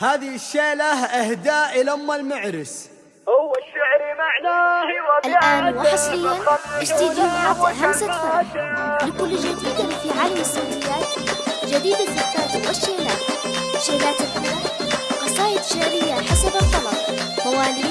هذه الشيلة أهداء إلى أم المعرس. هو الشعر معناه الآن وحصريا استديوهات همسة فرح لكل جديد في عالم الصوتيات جديد الزفات والشيلات. شيلات الحياة قصائد شعرية حسب الطلب. مواليد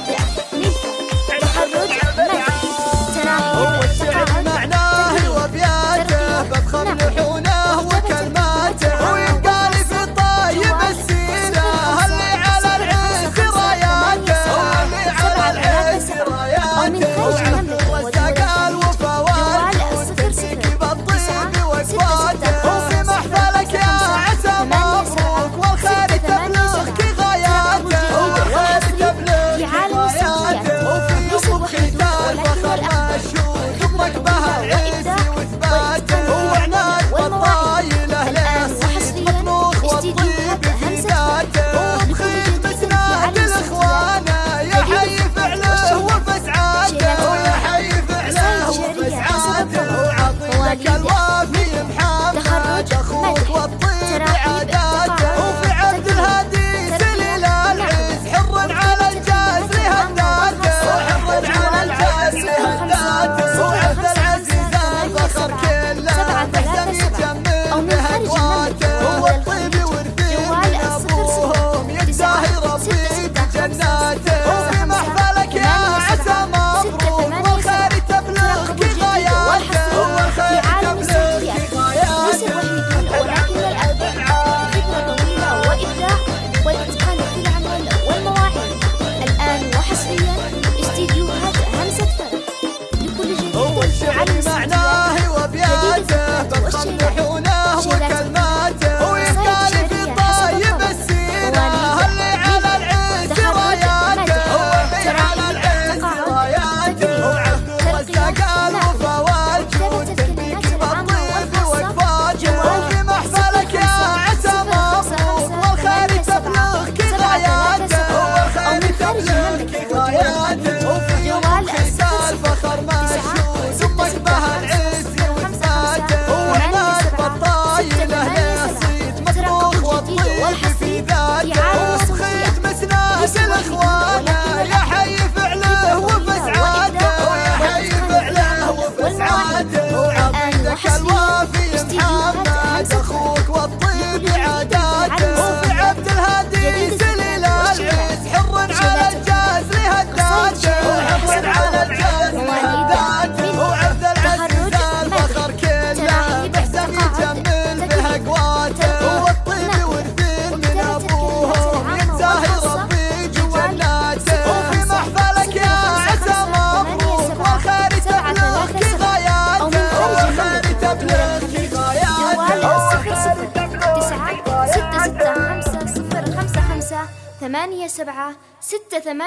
我 ثمانية سبعة ستة ثمانية